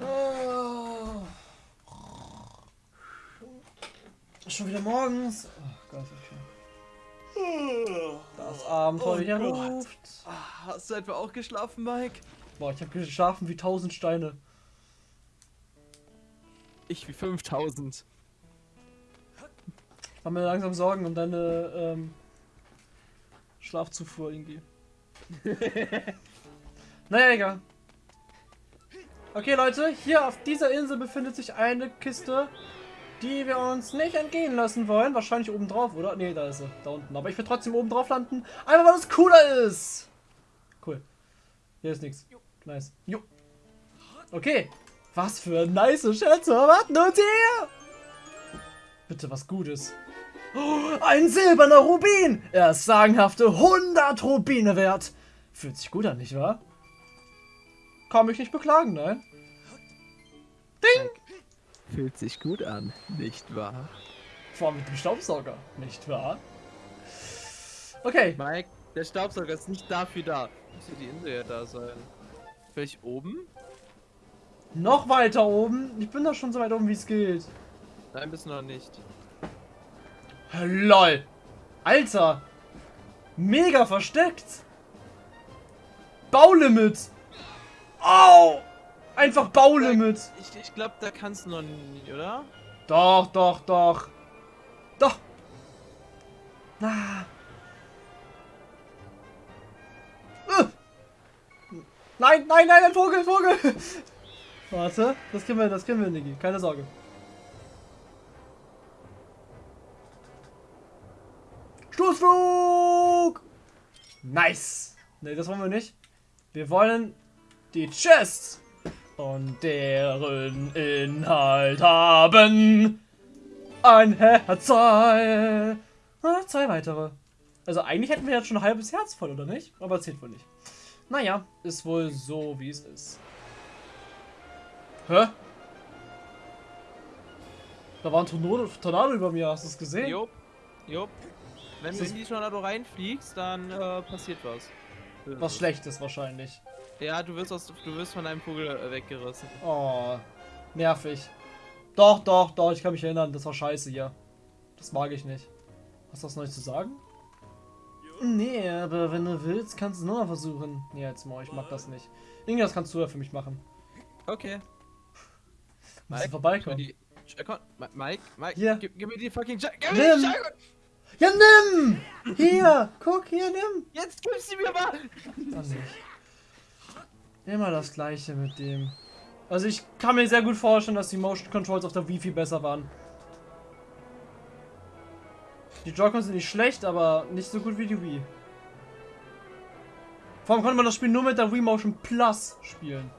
Oh. Schon wieder morgens. Oh Gott, schön. Das Abenteuer Oh Gott. ruft. Ah, Hast du etwa auch geschlafen, Mike? Boah, ich habe geschlafen wie tausend Steine. Ich wie 5000. Ich mach mir langsam Sorgen um deine ähm, Schlafzufuhr irgendwie. naja, egal. Okay, Leute, hier auf dieser Insel befindet sich eine Kiste, die wir uns nicht entgehen lassen wollen. Wahrscheinlich oben drauf, oder? Ne, da ist sie. Da unten. Aber ich will trotzdem oben drauf landen. Einfach weil es cooler ist. Cool. Hier ist nichts. Nice. Jo. Okay. Was für nice Schätze warten uns hier. Bitte was Gutes. Oh, ein silberner Rubin! Er ist sagenhafte 100 Rubine wert. Fühlt sich gut an, nicht wahr? Kann mich nicht beklagen, nein. Ding! Fühlt sich gut an, nicht wahr? Vor allem mit dem Staubsauger, nicht wahr? Okay, Mike, der Staubsauger ist nicht dafür da. Müsste die Insel ja da sein. Vielleicht oben? noch weiter oben. Ich bin da schon so weit oben, wie es geht. Nein, bist du noch nicht. LOL. Alter. Mega versteckt. Baulimit. Au. Einfach Baulimit. Ich, ich glaube, da kannst du noch nicht, oder? Doch, doch, doch. Doch. Na. Äh. Nein, nein, nein, ein Vogel, Vogel. Warte, das kriegen wir, das kriegen wir, Niki. Keine Sorge. Stoßflug! Nice. Ne, das wollen wir nicht. Wir wollen die Chest und deren Inhalt haben ein. Ah, zwei weitere. Also eigentlich hätten wir jetzt schon ein halbes Herz voll, oder nicht? Aber zählt wohl nicht. Naja, ist wohl so, wie es ist. Hä? Da war ein Tornado, Tornado über mir, hast du es gesehen? Jupp. Jupp. Wenn du in die Tornado reinfliegst, dann äh, passiert was. Was Schlechtes wahrscheinlich. Ja, du wirst, aus, du wirst von einem Vogel äh, weggerissen. Oh, nervig. Doch, doch, doch, ich kann mich erinnern, das war scheiße hier. Das mag ich nicht. Hast du was Neues zu sagen? Nee, aber wenn du willst, kannst du es nochmal versuchen. Nee, jetzt mal, ich mag das nicht. Irgendwas kannst du ja für mich machen. Okay. Du Gib mir vorbeikommen. die. Mike, Mike, Hier. gib, gib mir die fucking. Gib mir Nimm. die. Ja, nimm! Hier, guck, hier, nimm! Jetzt gib sie mir mal! Dann nicht. Immer das gleiche mit dem. Also ich kann mir sehr gut vorstellen, dass die Motion Controls auf der Wii viel besser waren. Die Joy-Cons sind nicht schlecht, aber nicht so gut wie die Wii. Vor allem konnte man das Spiel nur mit der Wii Motion Plus spielen.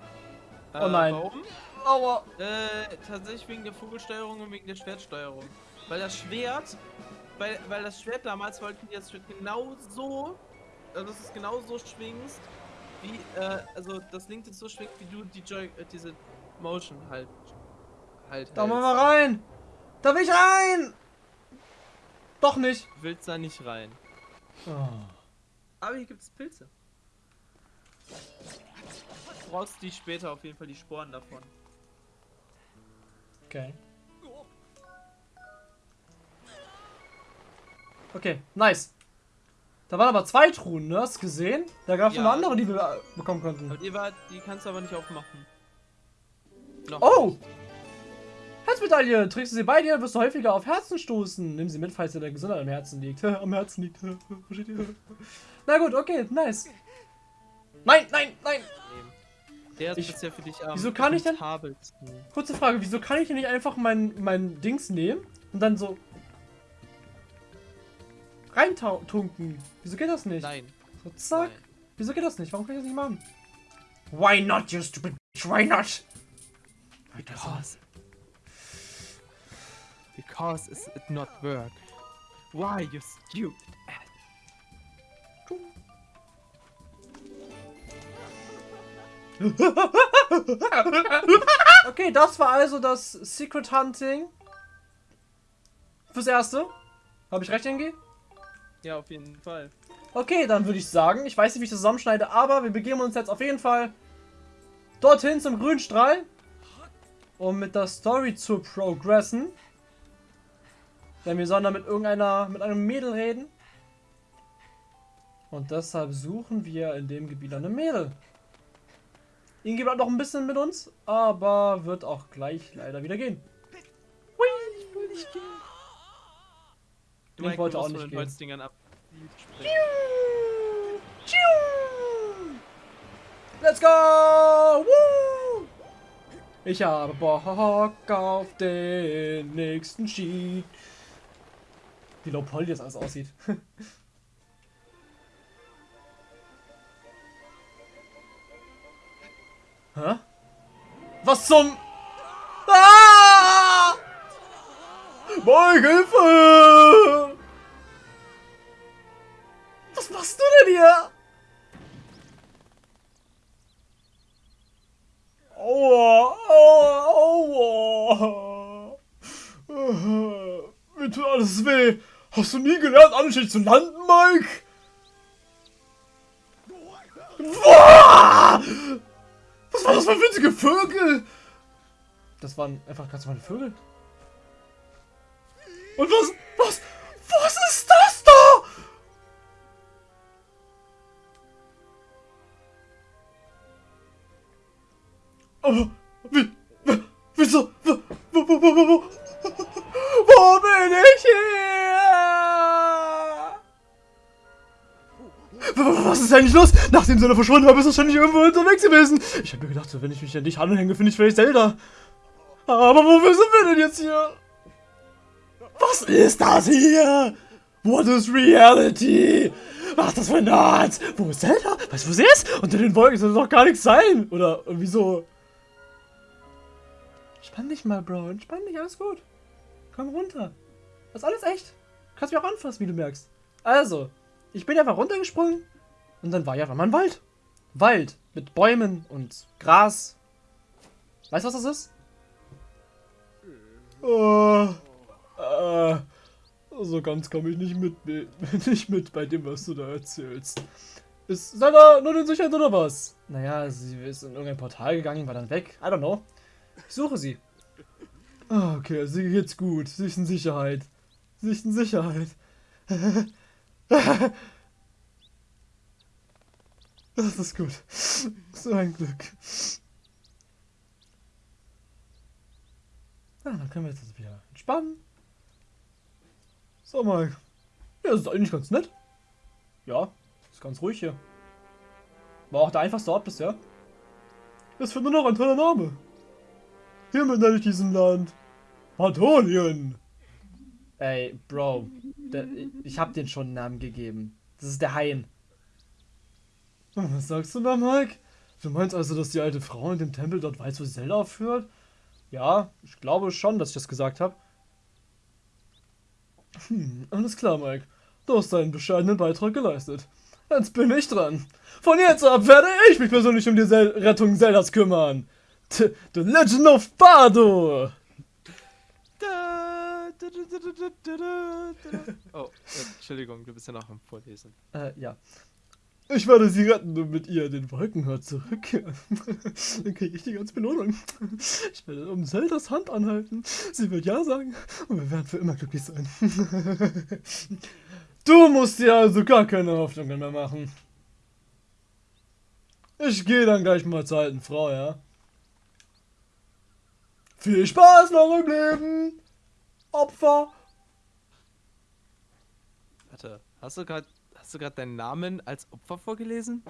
Oh nein. Warum? Aua. Äh, tatsächlich wegen der Vogelsteuerung und wegen der Schwertsteuerung. Weil das Schwert, weil, weil das Schwert damals wollten die das Schwert genau so, also dass es genau so schwingst, wie, äh, also das linke so schwingt, wie du die Joy, äh, diese Motion halt, halt Da mal hältst. mal rein. Da will ich rein. Doch nicht. Du willst da nicht rein. Oh. Aber hier gibt es Pilze. Du brauchst die später auf jeden Fall die Sporen davon. Okay. Okay, nice. Da waren aber zwei Truhen, ne? Hast du gesehen? Da gab es Ja. noch andere, die wir äh, bekommen konnten. Die, war, die kannst du aber nicht aufmachen. Noch Oh! Herzmedaille! Trägst du sie bei dir, wirst du häufiger auf Herzen stoßen. Nimm sie mit, falls dir der Gesundheit am Herzen liegt. am Herzen liegt. Versteht ihr? Na gut, okay, nice. Nein, nein, nein! Der ist Ich- bisher für dich am Wieso kann ich denn-. Kurze Frage, wieso kann ich denn nicht einfach mein, mein Dings nehmen und dann so reintunken? Wieso geht das nicht? Nein. So, zack. Nein. Wieso geht das nicht? Warum kann ich das nicht machen? Why not, you stupid bitch? Why not? Because. Because it's it not work. Why you stupid? Okay, das war also das Secret Hunting. Fürs Erste. Habe ich recht, Ingi? Ja, auf jeden Fall. Okay, dann würde ich sagen, ich weiß nicht, wie ich das zusammenschneide, aber wir begeben uns jetzt auf jeden Fall dorthin zum grünen Strahl, um mit der Story zu progressen. Denn wir sollen da mit irgendeiner, mit einem Mädel reden. Und deshalb suchen wir in dem Gebiet eine Mädel. Ingi bleibt noch ein bisschen mit uns, aber wird auch gleich leider wieder gehen. Hui. Ich will nicht gehen. Du Ich Mike, wollte auch nicht von den gehen. Holzdingern ab. Let's go! Woo! Ich habe Bock auf den nächsten Sheet. Wie low poly das alles aussieht. Hä? Was zum... Ah! Mike, Hilfe! Was machst du denn hier? Aua, aua, aua. Mir tut alles weh. Hast du nie gelernt, anständig zu landen, Mike? Boah! Was war das für winzige Vögel? Das waren einfach ganz normale Vögel. Und was, was, was ist das da? Wie, wie wieso, wo, wo, wo, wo, wo, wo, wo bin ich hier? Was ist eigentlich los? Nachdem Zelda verschwunden war, bist du wahrscheinlich irgendwo unterwegs gewesen. Ich habe mir gedacht, wenn ich mich an dich anhänge, finde ich vielleicht Zelda. Aber wofür sind wir denn jetzt hier? Was ist das hier? What is reality? Was ist das für ein Art? Wo ist Zelda? Weißt du, wo sie ist? Unter den Wolken soll doch gar nichts sein. Oder irgendwie so. Entspann dich mal, Bro. Entspann dich, alles gut. Komm runter. Das ist alles echt. Du kannst mich auch anfassen, wie du merkst. Also, ich bin einfach runtergesprungen und dann war ja einfach mal ein Wald. Wald mit Bäumen und Gras. Weißt du, was das ist? Äh, äh, so ganz komme ich nicht mit, nicht mit bei dem, was du da erzählst. Ist Zelda nur in Sicherheit oder was? Naja, sie ist in irgendein Portal gegangen, war dann weg. I don't know. Suche sie. Ah, Okay, sie geht's gut. Sie ist in Sicherheit. Sie ist in Sicherheit. Das ist gut. So ein Glück. Ja, dann können wir jetzt wieder entspannen. So, Mike. Ja, das ist eigentlich ganz nett. Ja, ist ganz ruhig hier. War auch der einfachste Ort bisher. Es wird nur noch ein toller Name. Hiermit nenne ich diesen Land Patolien. Ey, Bro. Der, ich hab den schon einen Namen gegeben. Das ist der Hain. Was sagst du da, Mike? Du meinst also, dass die alte Frau in dem Tempel dort weiß, wo Zelda aufhört? Ja, ich glaube schon, dass ich das gesagt habe. Hm, alles klar, Mike. Du hast deinen bescheidenen Beitrag geleistet. Jetzt bin ich dran. Von jetzt ab werde ich mich persönlich um die Sel Rettung Zeldas kümmern. The Legend of Bardo. Oh, Entschuldigung, du bist ja noch am Vorlesen. Äh, ja. Ich werde sie retten und mit ihr den Wolkenhört zurückkehren. Dann kriege ich die ganze Belohnung. Ich werde um Zeldas Hand anhalten. Sie wird Ja sagen und wir werden für immer glücklich sein. Du musst dir also gar keine Hoffnungen mehr machen. Ich gehe dann gleich mal zur alten Frau, ja? Viel Spaß noch im Leben! Opfer! Warte, hast du gerade hast du gerade deinen Namen als Opfer vorgelesen?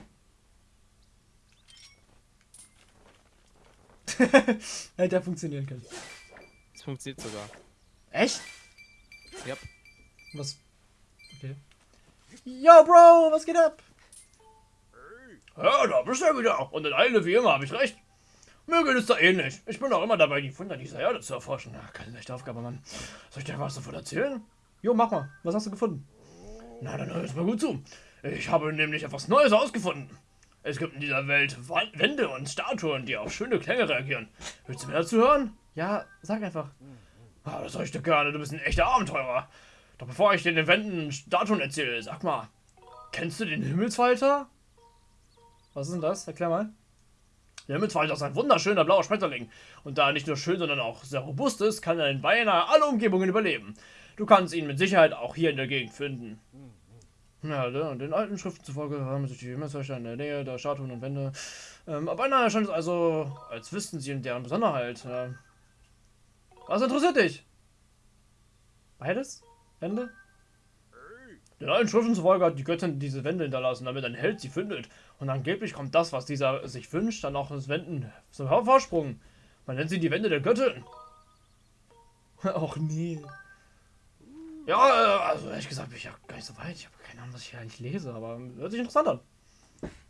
Hätte ja funktionieren können. Das funktioniert sogar. Echt? Ja. Was? Okay. Yo, Bro, was geht ab? Ja, da bist du wieder. Und in Eile wie immer, habe ich recht. Mir geht es da ähnlich. Ich bin auch immer dabei, die Wunder dieser Erde zu erforschen. Ja, keine leichte Aufgabe, Mann. Soll ich dir was davon erzählen? Jo, mach mal. Was hast du gefunden? Na, dann hör jetzt mal gut zu. Ich habe nämlich etwas Neues ausgefunden. Es gibt in dieser Welt Wände und Statuen, die auf schöne Klänge reagieren. Willst du mehr dazu hören? Ja, sag einfach. Ah, das soll ich dir gerne. Du bist ein echter Abenteurer. Doch bevor ich dir den Wänden und Statuen erzähle, sag mal, kennst du den Himmelsfalter? Was ist denn das? Erklär mal. Der Himmelsfalter ist ein wunderschöner blauer Schmetterling. Und da er nicht nur schön, sondern auch sehr robust ist, kann er in beinahe alle Umgebungen überleben. Du kannst ihn mit Sicherheit auch hier in der Gegend finden. Ja, ne, und den alten Schriften zufolge haben sich die Himmelsfalter in der Nähe der Statuen und Wände. Ähm, aber beinahe scheint es also, als wüssten sie in deren Besonderheit. Äh, was interessiert dich? Beides? Wände? Den alten Schriften zufolge hat die Göttin diese Wände hinterlassen, damit ein Held sie findet. Und angeblich kommt das, was dieser sich wünscht, dann auch ins Wänden zum Vorsprung. Man nennt sie die Wände der Göttin. Och nee. Ja, äh, also ehrlich gesagt bin ich ja gar nicht so weit. Ich habe keine Ahnung, was ich hier eigentlich lese, aber hört sich interessant an.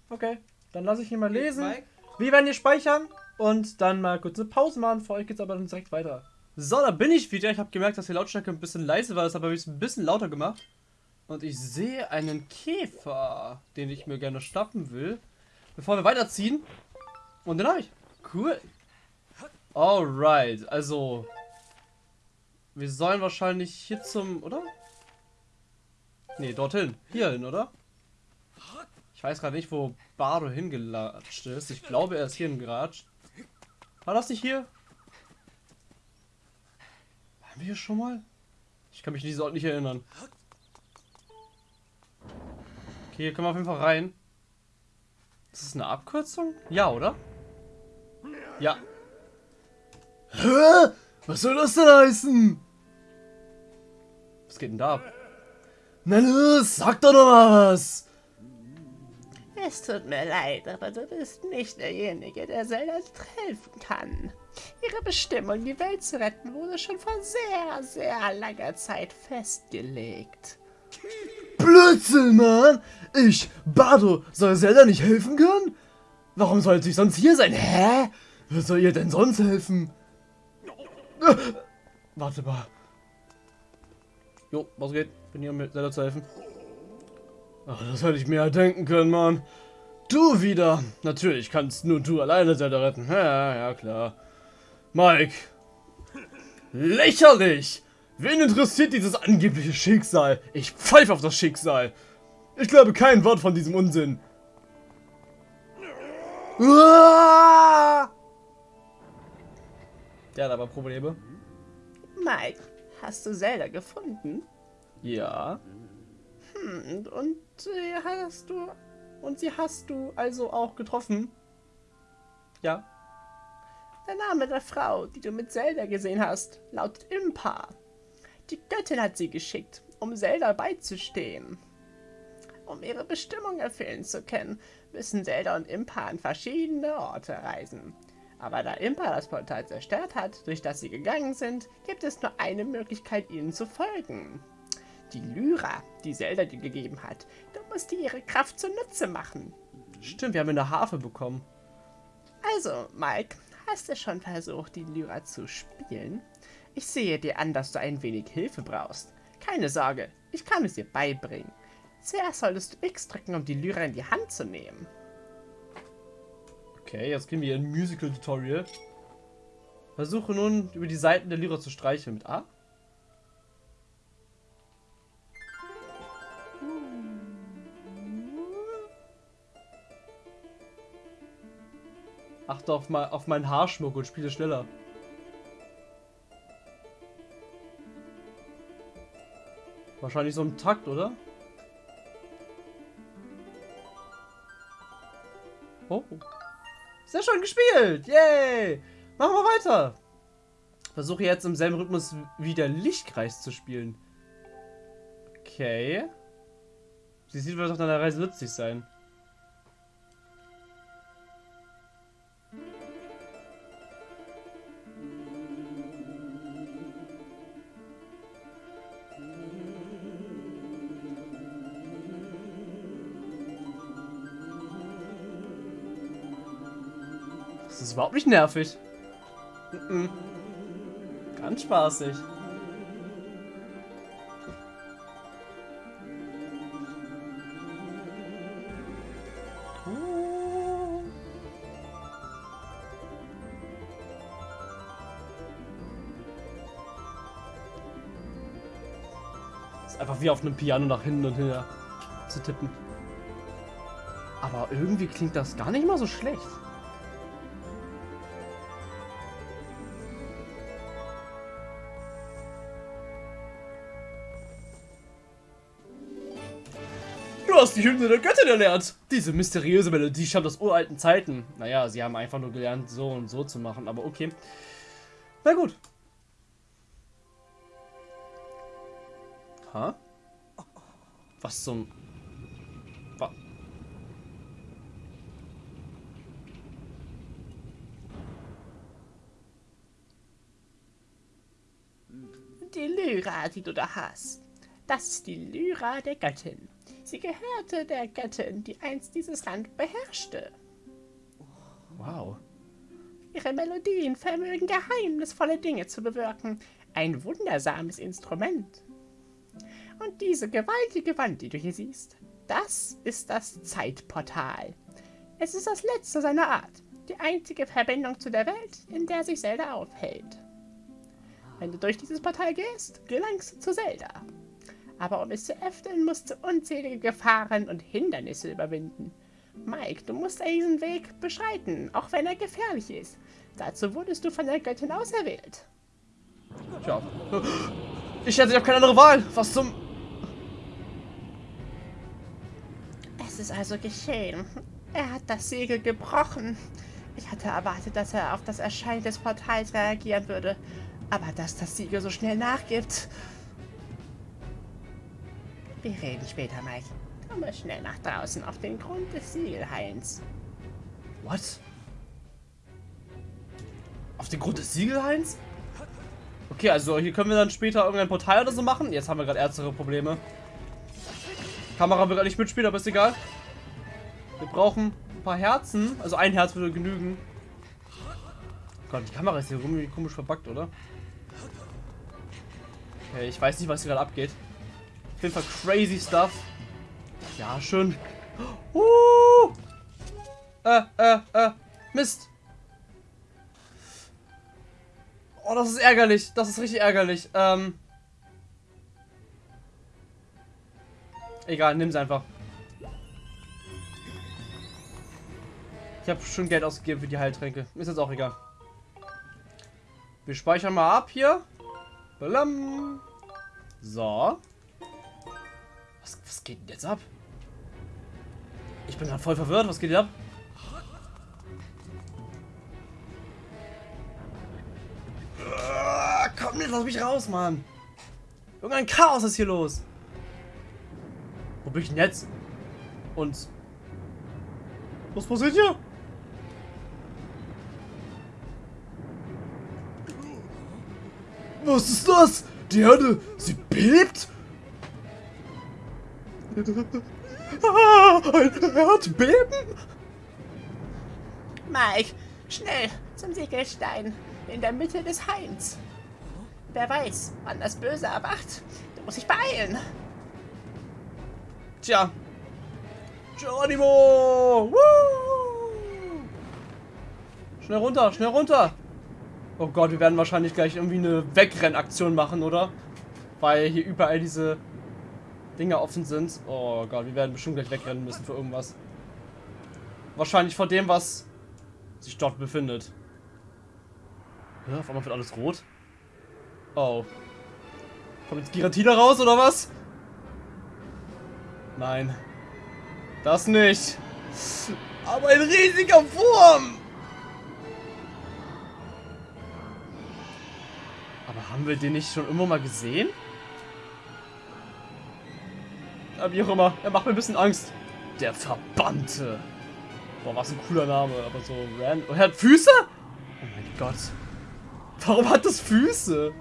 Okay, dann lasse ich ihn mal lesen. Wir werden hier speichern und dann mal kurz eine Pause machen. Für euch geht's aber dann direkt weiter. So, da bin ich wieder. Ich habe gemerkt, dass die Lautstärke ein bisschen leise war. Deshalb habe ich es ein bisschen lauter gemacht. Und ich sehe einen Käfer, den ich mir gerne schnappen will. Bevor wir weiterziehen. Und den habe ich. Cool. Alright, also. Wir sollen wahrscheinlich hier zum, oder? Nee, dorthin. Hierhin, oder? Ich weiß gerade nicht, wo Bardo hingelatscht ist. Ich glaube, er ist hier hingeratscht. War das nicht hier? Waren wir hier schon mal? Ich kann mich nicht so nicht erinnern. Okay, hier können wir auf jeden Fall rein. Ist das eine Abkürzung? Ja, oder? Ja. Hä? Was soll das denn heißen? Was geht denn da ab? Na los, sag doch noch mal was. Es tut mir leid, aber du bist nicht derjenige, der Zelda helfen kann. Ihre Bestimmung, die Welt zu retten, wurde schon vor sehr, sehr langer Zeit festgelegt. Blödsinn, Mann! Ich, Bardo, soll Zelda nicht helfen können? Warum sollte ich sonst hier sein? Hä? Wer soll ihr denn sonst helfen? Warte mal. Jo, was geht? Bin hier, um mir Zelda zu helfen. Ach, das hätte ich mir ja denken können, Mann. Du wieder. Natürlich kannst nur du alleine Zelda retten. Ja, ja, klar. Mike. Lächerlich! Wen interessiert dieses angebliche Schicksal? Ich pfeife auf das Schicksal. Ich glaube kein Wort von diesem Unsinn. Uah! Der hat aber Probleme. Mike, hast du Zelda gefunden? Ja. Hm, und sie hast du... Und sie hast du also auch getroffen? Ja. Der Name der Frau, die du mit Zelda gesehen hast, lautet Impa. Die Göttin hat sie geschickt, um Zelda beizustehen. Um ihre Bestimmung erfüllen zu können, müssen Zelda und Impa an verschiedene Orte reisen. Aber da Impa das Portal zerstört hat, durch das sie gegangen sind, gibt es nur eine Möglichkeit, ihnen zu folgen. Die Lyra, die Zelda dir gegeben hat. Du musst dir ihre Kraft zunutze machen. Stimmt, wir haben eine Harfe bekommen. Also, Mike, hast du schon versucht, die Lyra zu spielen? Ich sehe dir an, dass du ein wenig Hilfe brauchst. Keine Sorge, ich kann es dir beibringen. Zuerst solltest du X drücken, um die Lyra in die Hand zu nehmen. Okay, jetzt kriegen wir ein Musical-Tutorial. Versuche nun, über die Seiten der Lyra zu streicheln mit A. Achte auf, mein, auf meinen Haarschmuck und spiele schneller. Wahrscheinlich so im Takt, oder? Oh. Sehr schön gespielt! Yay! Machen wir weiter! Versuche jetzt im selben Rhythmus wie der Lichtkreis zu spielen. Okay. Sie sieht, wird auf deiner Reise nützlich sein. Das ist überhaupt nicht nervig. Mhm. Ganz spaßig. Ist einfach wie auf einem Piano nach hinten und her zu tippen. Aber irgendwie klingt das gar nicht mal so schlecht. Hast die Hymne der Göttin erlernt. Diese mysteriöse Melodie stammt aus uralten Zeiten. Naja, sie haben einfach nur gelernt, so und so zu machen, aber okay. Na gut. Ha? Was zum... Die Lyra, die du da hast. Das ist die Lyra der Göttin. Sie gehörte der Göttin, die einst dieses Land beherrschte. wow. Ihre Melodien vermögen geheimnisvolle Dinge zu bewirken. Ein wundersames Instrument. Und diese gewaltige Wand, die du hier siehst, das ist das Zeitportal. Es ist das letzte seiner Art, die einzige Verbindung zu der Welt, in der sich Zelda aufhält. Wenn du durch dieses Portal gehst, gelangst du zu Zelda. Aber um es zu öffnen, musst du unzählige Gefahren und Hindernisse überwinden. Mike, du musst diesen Weg beschreiten, auch wenn er gefährlich ist. Dazu wurdest du von der Göttin auserwählt. Tja. Ich hätte ja keine andere Wahl. Was zum... Es ist also geschehen. Er hat das Siegel gebrochen. Ich hatte erwartet, dass er auf das Erscheinen des Portals reagieren würde. Aber dass das Siegel so schnell nachgibt... Wir reden später, Mike. Komme schnell nach draußen auf den Grund des Siegelhains. What? Auf den Grund des Siegelhains? Okay, also hier können wir dann später irgendein Portal oder so machen. Jetzt haben wir gerade ernstere Probleme. Kamera will nicht mitspielen, aber ist egal. Wir brauchen ein paar Herzen. Also ein Herz würde genügen. Gott, die Kamera ist hier irgendwie komisch verbuggt, oder? Okay, ich weiß nicht, was hier gerade abgeht. Auf jeden Fall crazy stuff. Ja, schön. Uh! Äh, äh, äh. Mist. Oh, das ist ärgerlich. Das ist richtig ärgerlich. Ähm. Egal, nimm's einfach. Ich habe schon Geld ausgegeben für die Heiltränke. Ist jetzt auch egal. Wir speichern mal ab hier. Balam. So. Was, was geht denn jetzt ab? Ich bin gerade voll verwirrt. Was geht hier ab? Ah, Komm, jetzt lass mich raus, Mann. Irgendein Chaos ist hier los. Wo bin ich denn jetzt? Und... Was passiert hier? Was ist das? Die Erde, sie bebt? Ah, ein Erdbeben? Mike, schnell zum Siegelstein in der Mitte des Hains. Wer weiß, wann das Böse erwacht. Du musst dich beeilen. Tja. Geronimo! Woo! Schnell runter, schnell runter! Oh Gott, wir werden wahrscheinlich gleich irgendwie eine Wegrennaktion machen, oder? Weil hier überall diese Dinger offen sind. Oh Gott, wir werden bestimmt gleich wegrennen müssen für irgendwas. Wahrscheinlich vor dem, was sich dort befindet. Ja, auf einmal wird alles rot. Oh. Kommt jetzt Giratina raus, oder was? Nein. Das nicht. Aber ein riesiger Wurm! Aber haben wir den nicht schon immer mal gesehen? Wie auch immer. Er macht mir ein bisschen Angst. Der Verbannte. Boah, was ein cooler Name. Aber so random. Oh, er hat Füße? Oh mein Gott. Warum hat das Füße?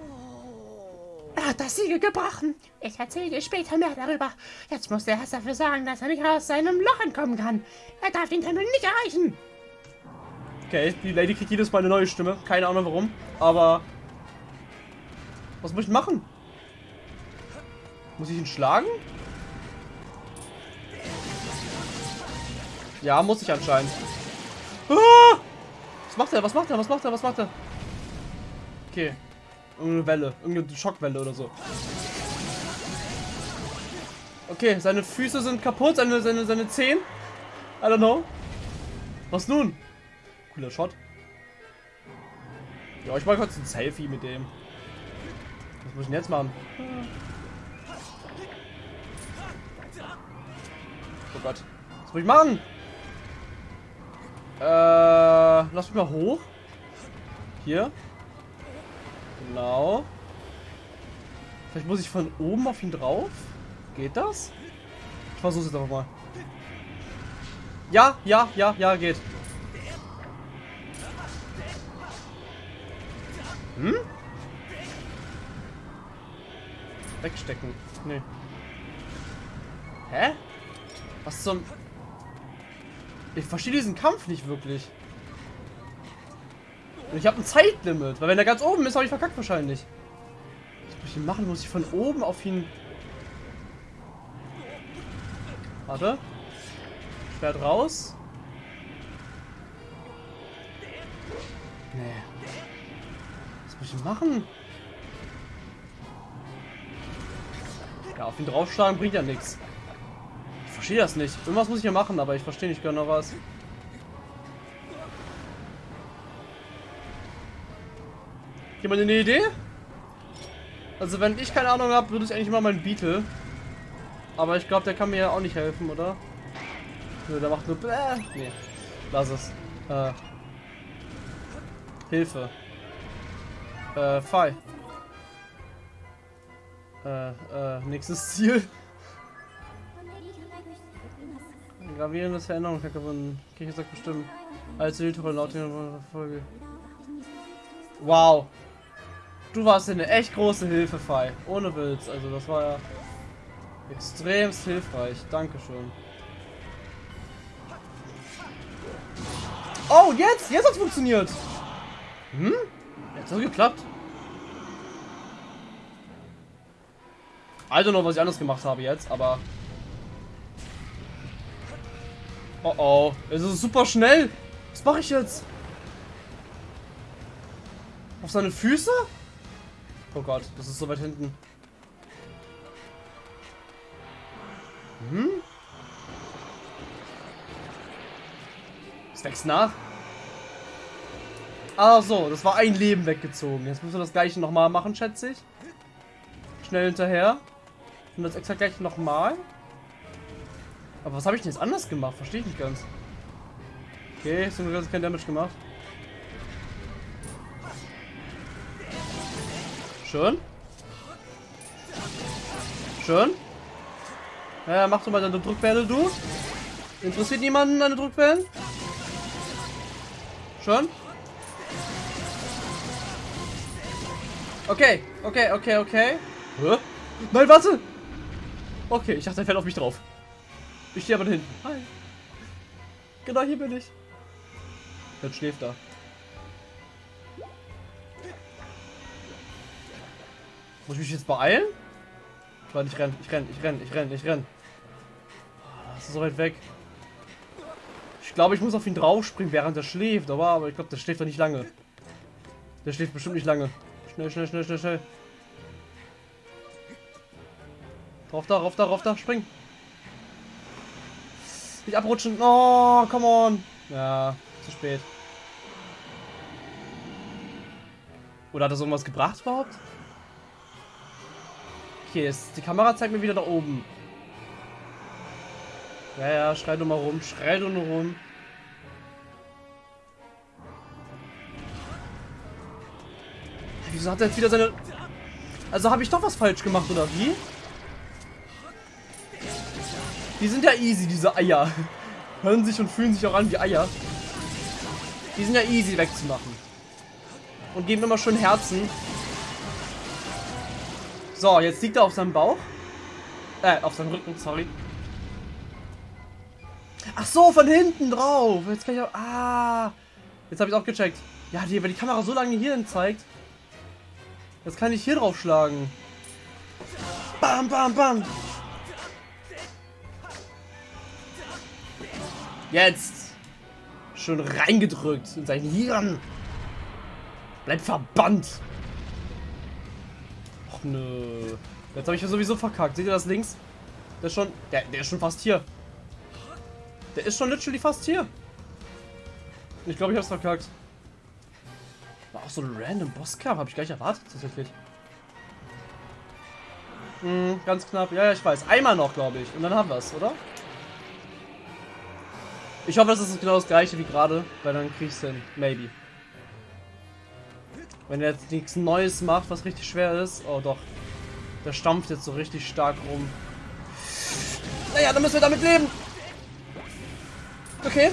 Er hat das Siegel gebrochen. Ich erzähle dir später mehr darüber. Jetzt muss der erst dafür sorgen, dass er nicht aus seinem Loch entkommen kann. Er darf den Tempel nicht erreichen. Okay, die Lady kriegt jedes Mal eine neue Stimme. Keine Ahnung warum. Aber. Was muss ich machen? Muss ich ihn schlagen? Ja, muss ich anscheinend. Ah! Was macht er? Was macht er? Was macht er? Was macht er? Okay. Irgendeine Welle. Irgendeine Schockwelle oder so. Okay, seine Füße sind kaputt. Seine, seine, seine Zehen. I don't know. Was nun? Cooler Shot. Ja, ich mache kurz ein Selfie mit dem. Was muss ich denn jetzt machen? Oh Gott. Was muss ich machen? Äh, lass mich mal hoch. Hier. Genau. Vielleicht muss ich von oben auf ihn drauf. Geht das? Ich versuch's jetzt einfach mal. Ja, ja, ja, ja, geht. Hm? Wegstecken. Nee. Hä? Was zum... Ich verstehe diesen Kampf nicht wirklich. Und ich habe ein Zeitlimit, weil wenn er ganz oben ist, habe ich verkackt wahrscheinlich. Was muss ich denn machen? Muss ich von oben auf ihn... Warte. Schwert raus. Nee. Was muss ich machen? Ja, auf ihn draufschlagen bringt ja nichts. Verstehe das nicht. Irgendwas muss ich ja machen, aber ich verstehe nicht genau was. Jemand eine Idee? Also wenn ich keine Ahnung habe, würde ich eigentlich immer meinen Beetle. Aber ich glaube, der kann mir ja auch nicht helfen, oder? Nö, der macht nur... Bläh. Nee, lass es. Äh. Hilfe. Äh, Pfeil. Äh, äh, nächstes Ziel. Gravierendes Veränderung hat gewonnen. Kirche sagt bestimmt. Als Hilfe laut der Folge. Wow. Du warst eine echt große Hilfe, Fei. Ohne Witz. Also das war ja extremst hilfreich. Dankeschön. Oh, jetzt! Jetzt hat's funktioniert! Hm? Jetzt hat's geklappt. Also noch, was ich anders gemacht habe jetzt, aber... Oh oh. Es ist super schnell. Was mache ich jetzt? Auf seine Füße? Oh Gott, das ist so weit hinten. Hm? Es wächst nach. Ah so, das war ein Leben weggezogen. Jetzt müssen wir das gleiche nochmal machen, schätze ich. Schnell hinterher. Und das exakt gleich nochmal. Aber was habe ich denn jetzt anders gemacht? Verstehe ich nicht ganz. Okay, ist nur kein Damage gemacht. Schön. Schön. Ja, mach du mal deine Druckwelle, du. Interessiert niemanden deine Druckwellen? Schön. Okay, okay, okay, okay. Hä? Nein, warte! Okay, ich dachte, er fällt auf mich drauf. Ich stehe aber da hinten. Hi. Genau hier bin ich. Jetzt schläft er. Muss ich mich jetzt beeilen? Warte, ich renn, ich renn, ich renn, ich renn, ich renn. Das ist so weit weg. Ich glaube, ich muss auf ihn draufspringen, während er schläft. Aber, aber ich glaube, der schläft doch nicht lange. Der schläft bestimmt nicht lange. Schnell, schnell, schnell, schnell, schnell. Rauf da, rauf da, rauf da, spring. Nicht abrutschen. Oh, come on. Ja, zu spät. Oder hat das irgendwas gebracht überhaupt? Okay, jetzt die Kamera zeigt mir wieder da oben. Ja, ja, schrei doch mal rum, schrei doch nur rum. Wieso hat er jetzt wieder seine... Also habe ich doch was falsch gemacht, oder wie? Die sind ja easy, diese Eier. Hören sich und fühlen sich auch an wie Eier. Die sind ja easy wegzumachen. Und geben immer schön Herzen. So, jetzt liegt er auf seinem Bauch. Äh, auf seinem Rücken, sorry. Ach so, von hinten drauf. Jetzt kann ich auch... Ah. Jetzt habe ich auch gecheckt. Ja, die, wenn die Kamera so lange hierhin zeigt. Jetzt kann ich hier drauf schlagen. Bam, bam, bam. Jetzt. Schon reingedrückt in sein Hirn. Bleib verbannt. Och nö. Jetzt habe ich ja sowieso verkackt. Seht ihr das links? Der ist schon. Der, der ist schon fast hier. Der ist schon literally fast hier. Ich glaube, ich hab's verkackt. War auch so ein random Bosskampf. Habe ich gleich erwartet, tatsächlich. Hm, ganz knapp. Ja, ja, ich weiß. Einmal noch, glaube ich. Und dann haben wir es, oder? Ich hoffe, das ist genau das gleiche wie gerade, weil dann kriegst du hin. Maybe. Wenn er jetzt nichts Neues macht, was richtig schwer ist. Oh doch. Der stampft jetzt so richtig stark rum. Naja, dann müssen wir damit leben. Okay.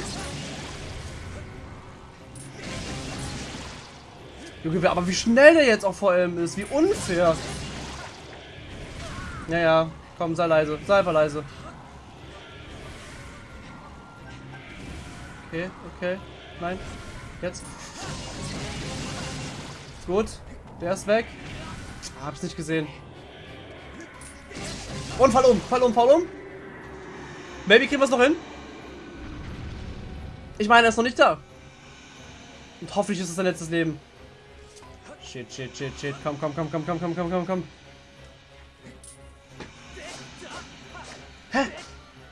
Junge, aber wie schnell der jetzt auch vor allem ist. Wie unfair. Naja, komm, sei leise. Sei einfach leise. Okay, okay. Nein. Jetzt. Gut. Der ist weg. Ah, hab's nicht gesehen. Und fall um, fall um, fall um. Maybe kriegen wir es noch hin. Ich meine, er ist noch nicht da. Und hoffentlich ist es sein letztes Leben. Shit, shit, shit, shit. Komm, komm, komm, komm, komm, komm, komm, komm, komm. Hä?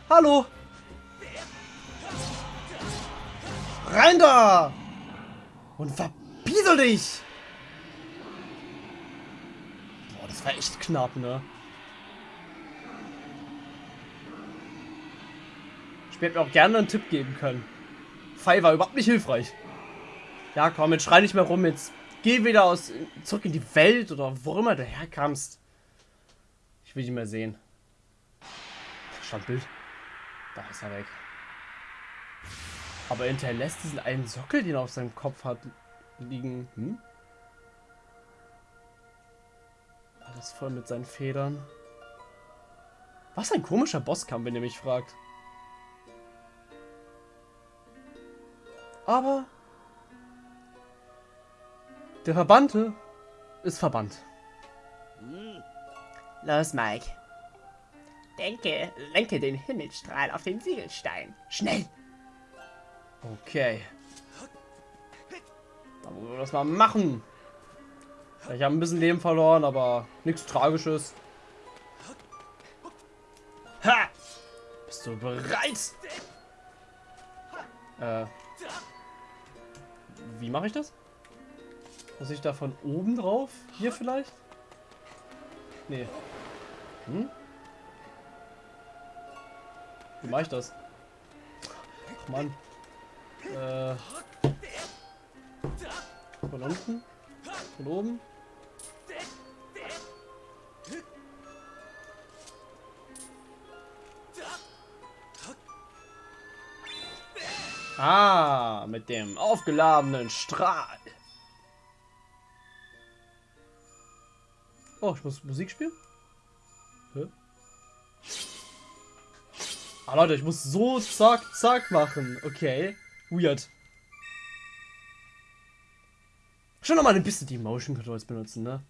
Hallo? Rein da! Und verbiesel dich! Boah, das war echt knapp, ne? Ich hätte mir auch gerne einen Tipp geben können. Pfeil war überhaupt nicht hilfreich. Ja, komm, jetzt schrei nicht mehr rum. Jetzt geh wieder aus, zurück in die Welt oder wo immer du herkamst. Ich will dich mehr sehen. Standbild. Da ist er weg. Aber er hinterlässt diesen einen Sockel, den er auf seinem Kopf hat, liegen. Hm? Alles voll mit seinen Federn. Was ein komischer Bosskampf, wenn ihr mich fragt. Aber der Verbannte ist verbannt. Los, Mike. Denke, lenke den Himmelstrahl auf den Siegelstein. Schnell! Okay. Dann wollen wir das mal machen. Ich habe ein bisschen Leben verloren, aber nichts Tragisches. Ha! Bist du bereit? Äh. Wie mache ich das? Muss ich da von oben drauf? Hier vielleicht? Nee. Hm? Wie mache ich das? Ach Mann. Äh. Von unten? Von oben? Ah, mit dem aufgeladenen Strahl. Oh, ich muss Musik spielen? Hä? Ah, Leute, ich muss so zack, zack machen. Okay. Weird. Schon noch mal ein bisschen die Motion Controls benutzen, ne?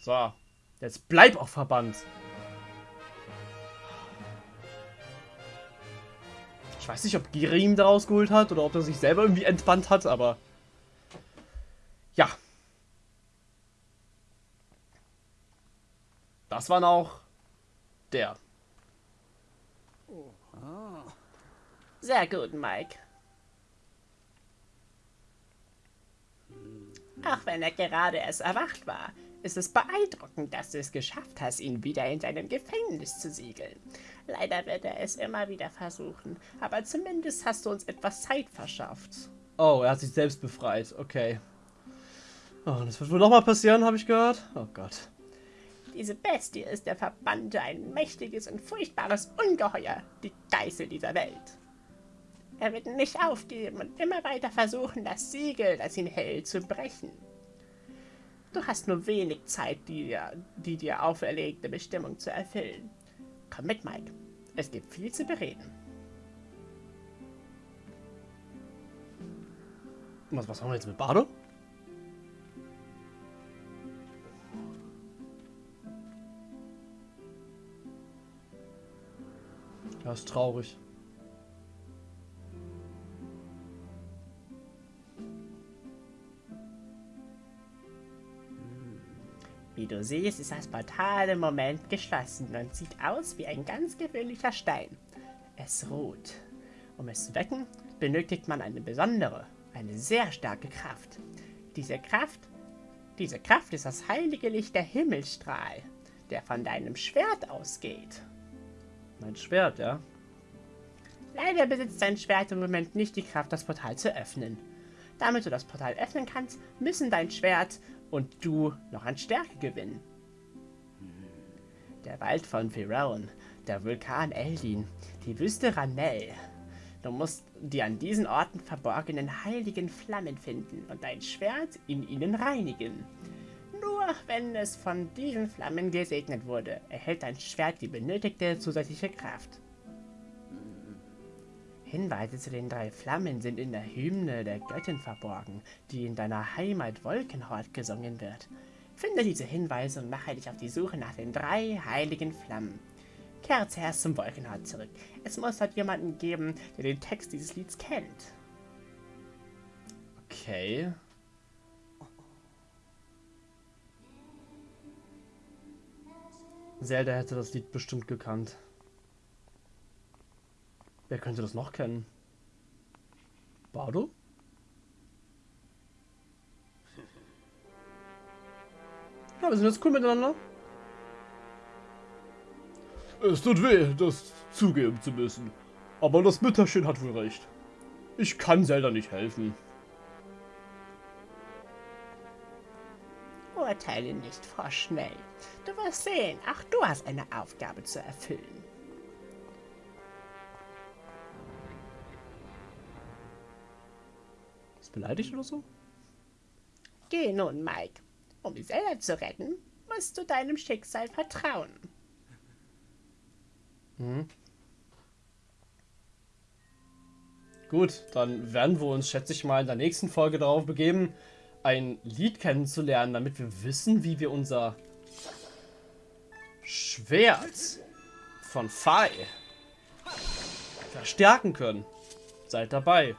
So. Jetzt bleib auch verbannt. Ich weiß nicht, ob Giri ihn daraus geholt hat oder ob er sich selber irgendwie entbannt hat, aber... Ja. Das war auch der. Sehr gut, Mike. Auch wenn er gerade erst erwacht war, ist es beeindruckend, dass du es geschafft hast, ihn wieder in seinem Gefängnis zu siegeln. Leider wird er es immer wieder versuchen, aber zumindest hast du uns etwas Zeit verschafft. Oh, er hat sich selbst befreit. Okay. Oh, das wird wohl nochmal passieren, habe ich gehört. Oh Gott. Diese Bestie ist der Verbannte, ein mächtiges und furchtbares Ungeheuer, die Geißel dieser Welt. Er wird nicht aufgeben und immer weiter versuchen, das Siegel, das ihn hält, zu brechen. Du hast nur wenig Zeit, die, die dir auferlegte Bestimmung zu erfüllen. Komm mit, Mike. Es gibt viel zu bereden. Was, was haben wir jetzt mit Bardo? Das ist traurig. Wie du siehst, ist das Portal im Moment geschlossen und sieht aus wie ein ganz gewöhnlicher Stein. Es ruht. Um es zu wecken, benötigt man eine besondere, eine sehr starke Kraft. Diese Kraft, diese Kraft ist das heilige Licht der Himmelstrahl, der von deinem Schwert ausgeht. Mein Schwert, ja. Leider besitzt dein Schwert im Moment nicht die Kraft, das Portal zu öffnen. Damit du das Portal öffnen kannst, müssen dein Schwert und du noch an Stärke gewinnen. Der Wald von Pharaon, der Vulkan Eldin, die Wüste Ranel. Du musst die an diesen Orten verborgenen heiligen Flammen finden und dein Schwert in ihnen reinigen. Nur wenn es von diesen Flammen gesegnet wurde, erhält dein Schwert die benötigte zusätzliche Kraft. Hinweise zu den drei Flammen sind in der Hymne der Göttin verborgen, die in deiner Heimat Wolkenhort gesungen wird. Finde diese Hinweise und mache dich auf die Suche nach den drei heiligen Flammen. Kehre zuerst zum Wolkenhort zurück. Es muss dort jemanden geben, der den Text dieses Lieds kennt. Okay. Zelda hätte das Lied bestimmt gekannt. Wer könnte das noch kennen? Bardo? Ja, wir sind jetzt cool miteinander. Es tut weh, das zugeben zu müssen. Aber das Mütterchen hat wohl recht. Ich kann Zelda nicht helfen. Urteile nicht vorschnell. Du wirst sehen, auch du hast eine Aufgabe zu erfüllen. Ist beleidigt oder so? Geh nun, Mike. Um Zelda zu retten, musst du deinem Schicksal vertrauen. Gut, dann werden wir uns, schätze ich mal, in der nächsten Folge darauf begeben, ein Lied kennenzulernen, damit wir wissen, wie wir unser Schwert von Fai verstärken können. Seid dabei.